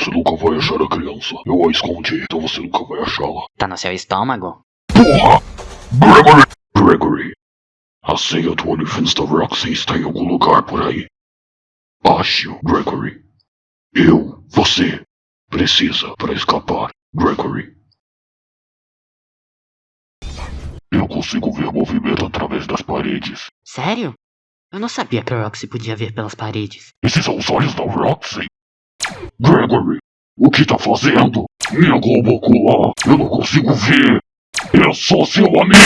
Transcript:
Você nunca vai achar a criança. Eu a escondi, então você nunca vai achá-la. Tá no seu estômago? Porra! Gregory! Gregory! A senha do OnlyFans da Roxy está em algum lugar por aí. Ache-o, Gregory. Eu, você, precisa para escapar, Gregory. Eu consigo ver movimento através das paredes. Sério? Eu não sabia que a Roxy podia ver pelas paredes. Esses são os olhos da Roxy. Gregory, o que tá fazendo? Minha globo ocular, eu não consigo ver. Eu sou seu amigo.